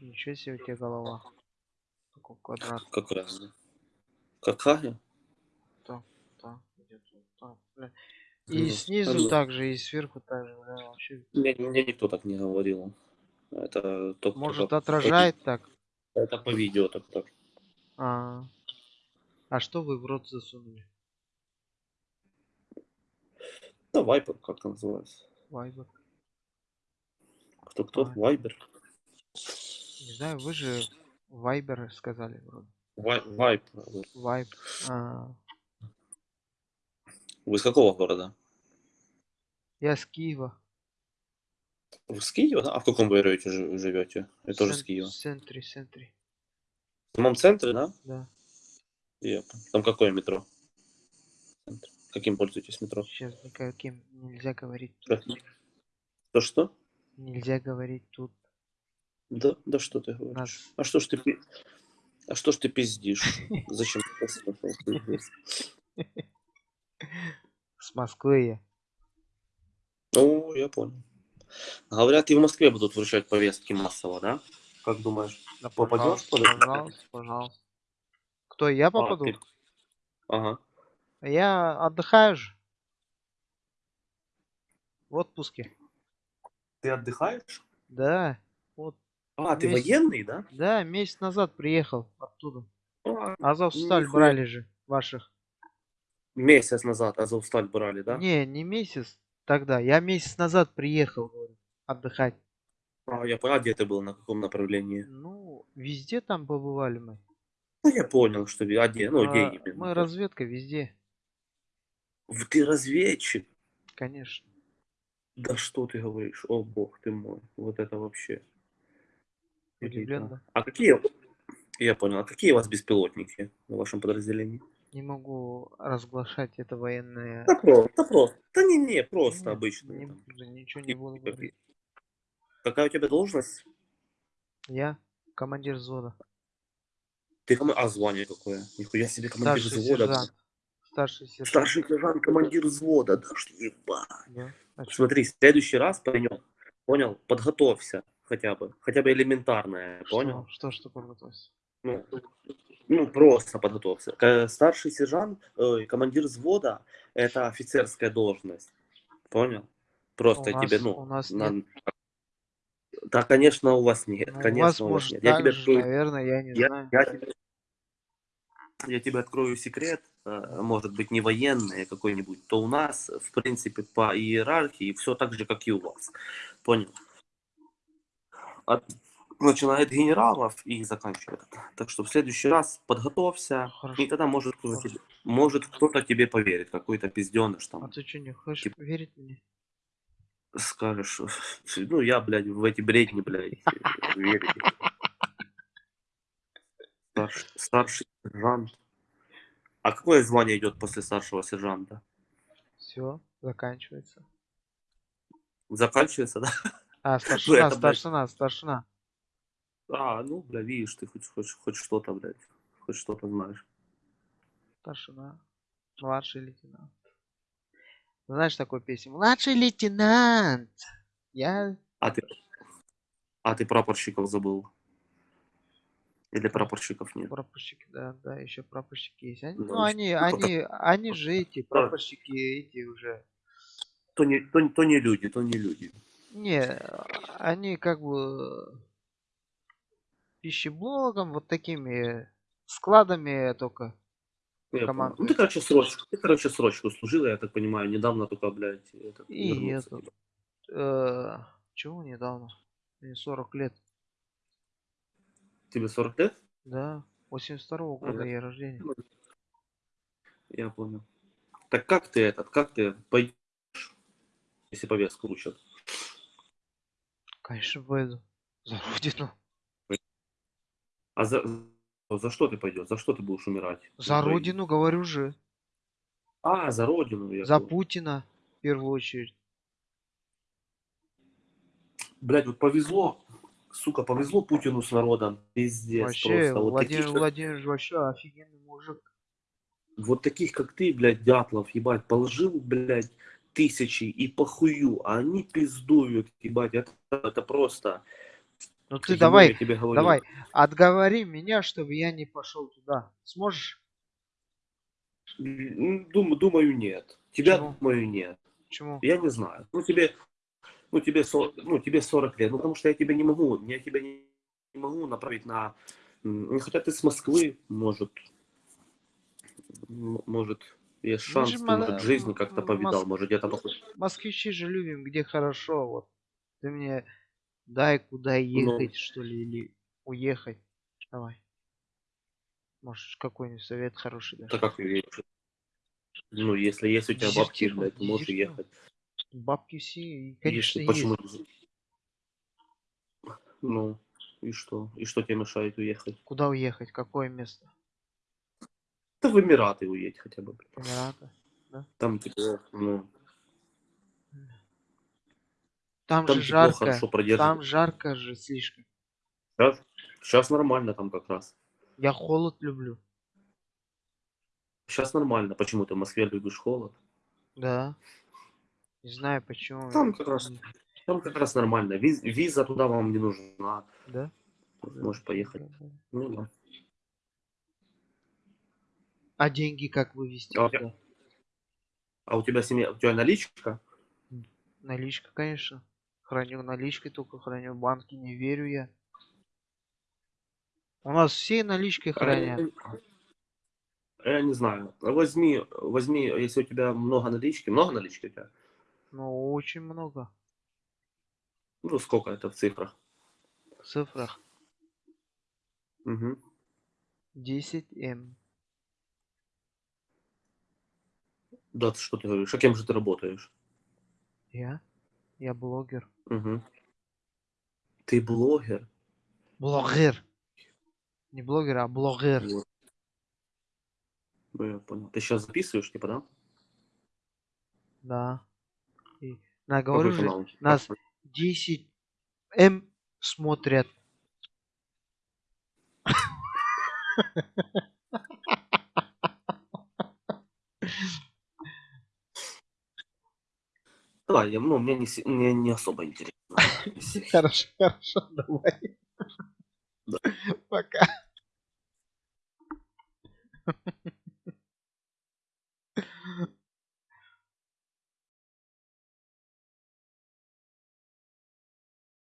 Ничего себе у тебя голова. Такой квадрат. Как разные. Какая? Так, так, идет вот так, бля. И Ну, снизу ну. также, и сверху также, бля, вообще. Мне, мне никто так не говорил. Это только, Может только отражает так? по, это по видео так так. А, а что вы в рот засунули? Да, Вайпер как называется. Вайбер. Кто кто? Вайбер. Не знаю, вы же Вайбер сказали вроде. Вай, Вайп. Вайб. А, Вы из какого города? я с Киева. Вы с Киева? А в каком вы районе живете? Я тоже с Киева. В центре, центре. В самом центре, да? Да. Понял. Там какое метро? Центр. Каким пользуетесь метро? Сейчас никаким нельзя говорить. Как? То что? Нельзя говорить тут. Да, да что ты говоришь? А что ж ты А что ж ты пиздишь? Зачем ты с Москвы я. Ну, я понял. Говорят, и в Москве будут вручать повестки массово, да? Как думаешь? Да, Попадёшь пожалуйста, пожалуйста, пожалуйста. Кто, я А, попаду? ты- Ага. Я отдыхаю же. В отпуске. Ты отдыхаешь? Да. Вот. А, ты Месяц. военный, да? Да, месяц назад приехал оттуда. А, Азовсталь Нихуя. брали же ваших. месяц назад Азовсталь брали, да? Не, не месяц тогда. Я месяц назад приехал, говорю, отдыхать. А, я понял, а где ты был, на каком направлении? Ну, везде там побывали мы. Ну, я понял, что... А где? Ну, где А, именно? мы разведка везде, Ты разведчик? конечно. Да что ты говоришь? О, бог ты мой. Вот это вообще. Удивлен, Элита. да? А какие... Я понял. А какие у вас беспилотники в вашем подразделении? Не могу разглашать это военное. Да просто, да просто. Да не, не, просто Не- обычно. не буду, ничего не буду говорить. Какая у тебя должность? Я командир взвода. Ты ком- А звание какое? Нихуя себе командир Старший взвода. сержант. Старший сержант. Старший сержант, командир взвода. Да что ебать. Да. А? Смотри, в следующий раз, паренек, понял? Подготовься хотя бы. Хотя бы элементарное, понял? Что, что, что подготовься? Ну, ну, просто подготовься. К- Старший сержант, ой, командир взвода, это офицерская должность. Понял? Просто У тебе, нас- ну... у нас на- нет. Да, конечно, у вас нет. Ну, конечно, у вас, у вас может, нет. Я тебе же, открою, наверное, я не я, знаю. я тебе, я тебе открою секрет, э, может быть, не военный какой-нибудь, то у нас, в принципе, по иерархии все так же, как и у вас. Понял? От, начиная от генералов и заканчивая. Так что в следующий раз подготовься, Хорошо. и тогда может кто-то тебе, может кто-то тебе поверит, какой-то пизденыш А там ты что, не хочешь Тип- верить мне? скажешь, ну я, блядь, в эти бредни, блядь, верю. Старший, старший сержант. А какое звание идет после старшего сержанта? Все, заканчивается. Заканчивается, да? А, старшина, это, блядь. старшина, старшина. А, ну, бля, видишь, ты хоть, хоть, хоть что-то, блядь, хоть что-то знаешь. Старшина. Младший лейтенант. Знаешь такую песню? Младший лейтенант. Я... А ты, а ты прапорщиков забыл? Или прапорщиков нет? Прапорщики, да, да, еще прапорщики есть. Они, Ну, ну, они, ну, они, они же эти, прапорщики эти уже. То не, то, то не люди, то не люди. Не, они как бы пищеблогом, вот такими складами только. Я. Ну, ты, короче, срочку, ты, короче, срочку служил, я так понимаю, недавно только, блядь, этот, И этот, э, чего недавно? Мне 40 лет. Тебе 40 лет? Да, 82 года Ага. я рождения. Я понял. Так как ты этот, как ты пойдешь, если повестку учат? Конечно, пойду. За родину. А за, за что ты пойдешь? За что ты будешь умирать? За Украине? родину, говорю же. А, за родину. Я За понял. Путина, в первую очередь. Блядь, вот повезло, сука, повезло Путину с народом. Пиздец Вообще, просто. Вот Владимир таких, Владимирович вообще офигенный мужик. вот таких, как ты, блядь, дятлов, ебать, положил, блядь, тысячи и похую, а они пиздуют, ебать, это, это просто... Ну ты Ему давай, тебе говорю. давай, отговори меня, чтобы я не пошел туда. Сможешь? Дум- думаю, нет. Тебя, Почему? думаю, нет. Почему? Я не знаю. Ну, тебе, ну, тебе, со- ну, тебе 40 лет. Ну, потому что я тебя не могу, я тебя не, не могу направить на... Хотя ты с Москвы, может, может, есть Мы шанс, же ты, мала- может, жизни м- как-то повидал, Мос- может, где-то. Москвичи же любим, где хорошо. Вот. Ты мне дай куда ехать, что ли, или уехать. Давай. Может, какой-нибудь совет хороший дашь. Да как? Ну, если есть у тебя бабки, блядь, ты можешь уехать. Бабки все, и, конечно, почему? есть. Ну, и что? И что тебе мешает уехать? Куда уехать? Какое место? Да в Эмираты уедь хотя бы. Эмираты. Там тепло, ну, Там, там же жарко. хорошо. Там жарко же слишком. Сейчас, сейчас нормально там как раз. Я холод люблю. Сейчас нормально. Почему ты в Москве любишь холод? Да. Не знаю почему. Там как раз, там как раз нормально. Виз- виза туда вам не нужна. Да? Можешь поехать. Да, да. Ну, да. А деньги как вывести? А у туда? А у тебя семья, у тебя наличка? Наличка, конечно. Храню наличкой, только храню. В банке не верю я. У нас все наличкой хранят. Я, я не знаю. Возьми, возьми, если у тебя много налички, много налички у тебя? Ну, очень много. Ну, сколько это в цифрах? В цифрах. Угу. 10 М. Да, ты что ты говоришь? А кем же ты работаешь? Я? Я блогер. Угу. Ты блогер? Блогер. Не блогер, а блогер. Вот. Ну, я понял. Ты сейчас записываешь, типа, да? Да. И, на, говорю же, канал? нас 10 М смотрят. Да, я, ну, мне не, мне не особо интересно. Хорошо, хорошо, давай. Пока.